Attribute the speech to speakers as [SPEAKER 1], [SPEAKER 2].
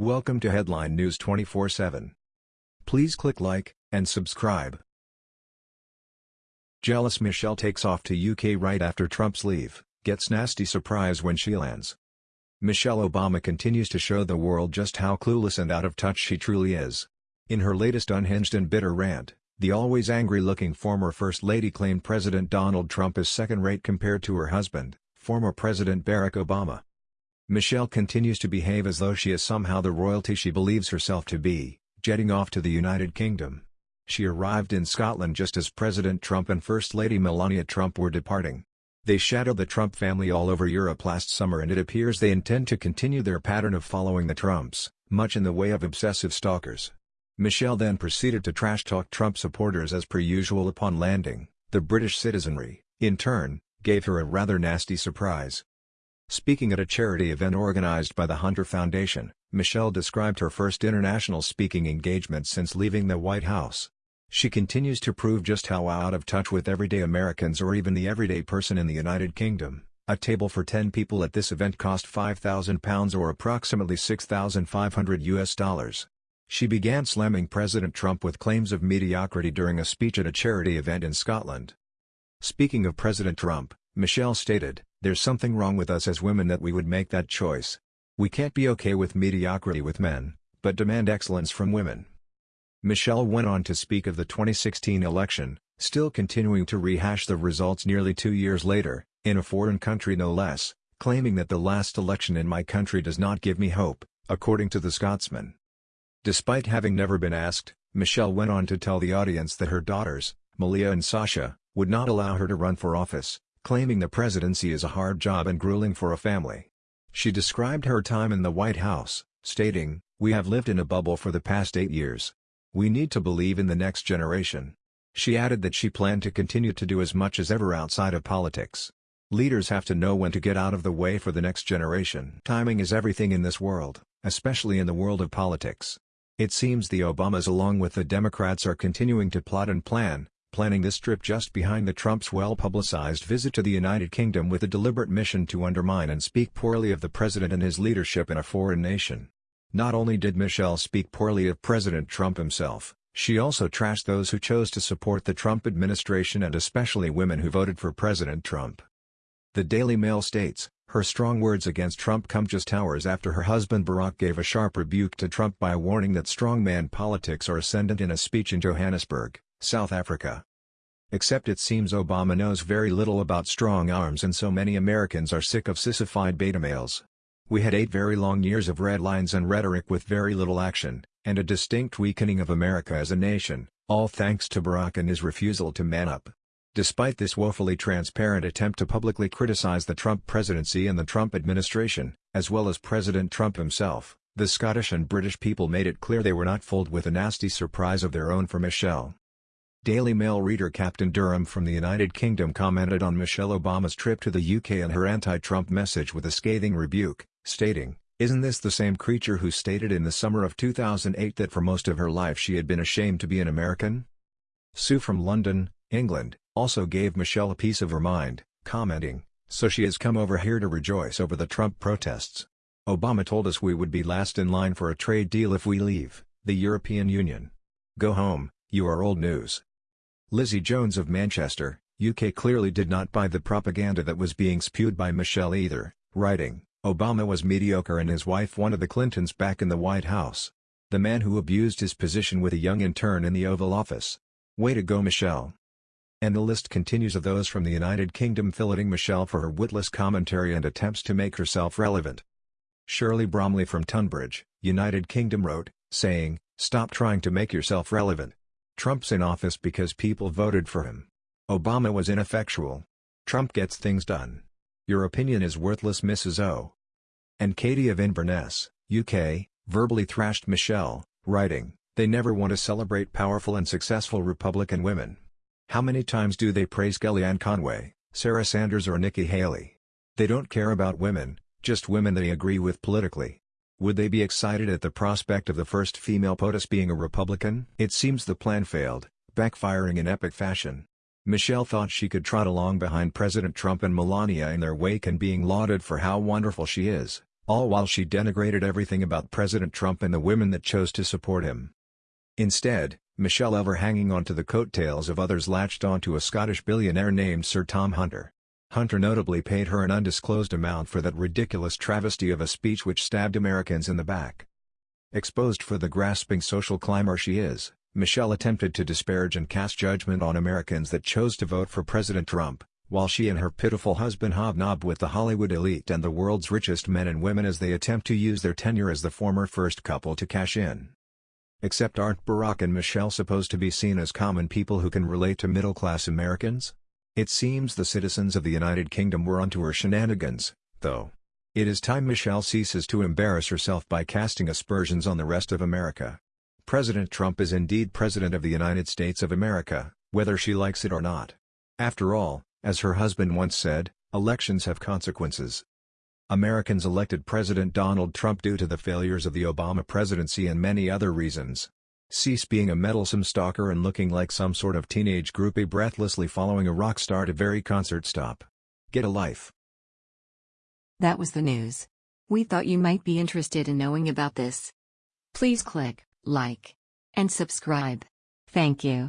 [SPEAKER 1] Welcome to Headline News 24/7. Please click like and subscribe. Jealous Michelle takes off to UK right after Trump's leave, gets nasty surprise when she lands. Michelle Obama continues to show the world just how clueless and out of touch she truly is. In her latest unhinged and bitter rant, the always angry-looking former First Lady claimed President Donald Trump is second-rate compared to her husband, former President Barack Obama. Michelle continues to behave as though she is somehow the royalty she believes herself to be, jetting off to the United Kingdom. She arrived in Scotland just as President Trump and First Lady Melania Trump were departing. They shadowed the Trump family all over Europe last summer and it appears they intend to continue their pattern of following the Trumps, much in the way of obsessive stalkers. Michelle then proceeded to trash-talk Trump supporters as per usual upon landing. The British citizenry, in turn, gave her a rather nasty surprise. Speaking at a charity event organized by the Hunter Foundation, Michelle described her first international speaking engagement since leaving the White House. She continues to prove just how out of touch with everyday Americans or even the everyday person in the United Kingdom. A table for 10 people at this event cost £5,000 or approximately 6,500 US dollars. She began slamming President Trump with claims of mediocrity during a speech at a charity event in Scotland. Speaking of President Trump, Michelle stated, There's something wrong with us as women that we would make that choice. We can't be okay with mediocrity with men, but demand excellence from women. Michelle went on to speak of the 2016 election, still continuing to rehash the results nearly two years later, in a foreign country no less, claiming that the last election in my country does not give me hope, according to the Scotsman. Despite having never been asked, Michelle went on to tell the audience that her daughters, Malia and Sasha, would not allow her to run for office, claiming the presidency is a hard job and grueling for a family. She described her time in the White House, stating, We have lived in a bubble for the past eight years. We need to believe in the next generation. She added that she planned to continue to do as much as ever outside of politics. Leaders have to know when to get out of the way for the next generation. Timing is everything in this world, especially in the world of politics. It seems the Obamas along with the Democrats are continuing to plot and plan, planning this trip just behind the Trump's well-publicized visit to the United Kingdom with a deliberate mission to undermine and speak poorly of the president and his leadership in a foreign nation. Not only did Michelle speak poorly of President Trump himself, she also trashed those who chose to support the Trump administration and especially women who voted for President Trump. The Daily Mail states, her strong words against Trump come just hours after her husband Barack gave a sharp rebuke to Trump by warning that strongman politics are ascendant in a speech in Johannesburg. South Africa. Except it seems Obama knows very little about strong arms and so many Americans are sick of sissified beta males. We had eight very long years of red lines and rhetoric with very little action, and a distinct weakening of America as a nation, all thanks to Barack and his refusal to man up. Despite this woefully transparent attempt to publicly criticize the Trump presidency and the Trump administration, as well as President Trump himself, the Scottish and British people made it clear they were not fooled with a nasty surprise of their own for Michelle. Daily Mail reader Captain Durham from the United Kingdom commented on Michelle Obama's trip to the UK and her anti-Trump message with a scathing rebuke, stating, Isn't this the same creature who stated in the summer of 2008 that for most of her life she had been ashamed to be an American? Sue from London, England, also gave Michelle a piece of her mind, commenting, So she has come over here to rejoice over the Trump protests. Obama told us we would be last in line for a trade deal if we leave, the European Union. Go home, you are old news. Lizzie Jones of Manchester, UK clearly did not buy the propaganda that was being spewed by Michelle either, writing, Obama was mediocre and his wife wanted the Clintons back in the White House. The man who abused his position with a young intern in the Oval Office. Way to go Michelle. And the list continues of those from the United Kingdom filleting Michelle for her witless commentary and attempts to make herself relevant. Shirley Bromley from Tunbridge, United Kingdom wrote, saying, Stop trying to make yourself relevant. Trump's in office because people voted for him. Obama was ineffectual. Trump gets things done. Your opinion is worthless Mrs. O. And Katie of Inverness, UK, verbally thrashed Michelle, writing, They never want to celebrate powerful and successful Republican women. How many times do they praise Kellyanne Conway, Sarah Sanders or Nikki Haley? They don't care about women, just women they agree with politically. Would they be excited at the prospect of the first female POTUS being a Republican? It seems the plan failed, backfiring in epic fashion. Michelle thought she could trot along behind President Trump and Melania in their wake and being lauded for how wonderful she is, all while she denigrated everything about President Trump and the women that chose to support him. Instead, Michelle ever hanging on to the coattails of others latched onto a Scottish billionaire named Sir Tom Hunter. Hunter notably paid her an undisclosed amount for that ridiculous travesty of a speech which stabbed Americans in the back. Exposed for the grasping social climber she is, Michelle attempted to disparage and cast judgment on Americans that chose to vote for President Trump, while she and her pitiful husband hobnob with the Hollywood elite and the world's richest men and women as they attempt to use their tenure as the former first couple to cash in. Except aren't Barack and Michelle supposed to be seen as common people who can relate to middle-class Americans? It seems the citizens of the United Kingdom were onto her shenanigans, though. It is time Michelle ceases to embarrass herself by casting aspersions on the rest of America. President Trump is indeed President of the United States of America, whether she likes it or not. After all, as her husband once said, elections have consequences. Americans elected President Donald Trump due to the failures of the Obama presidency and many other reasons. Cease being a meddlesome stalker and looking like some sort of teenage groupie breathlessly following a rock star to very concert stop. Get a life.
[SPEAKER 2] That was the news. We thought you might be interested in knowing about this. Please click like and subscribe. Thank you.